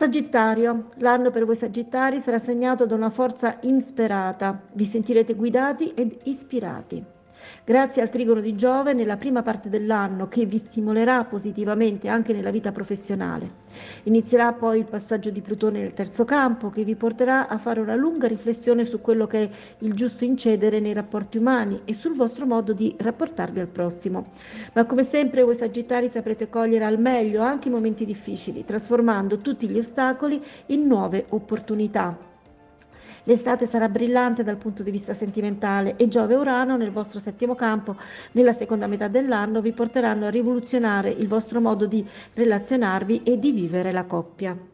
Sagittario, l'anno per voi Sagittari sarà segnato da una forza insperata, vi sentirete guidati ed ispirati. Grazie al trigono di Giove nella prima parte dell'anno che vi stimolerà positivamente anche nella vita professionale. Inizierà poi il passaggio di Plutone nel terzo campo che vi porterà a fare una lunga riflessione su quello che è il giusto incedere nei rapporti umani e sul vostro modo di rapportarvi al prossimo. Ma come sempre voi Sagittari saprete cogliere al meglio anche i momenti difficili, trasformando tutti gli ostacoli in nuove opportunità. L'estate sarà brillante dal punto di vista sentimentale e Giove e Urano nel vostro settimo campo nella seconda metà dell'anno vi porteranno a rivoluzionare il vostro modo di relazionarvi e di vivere la coppia.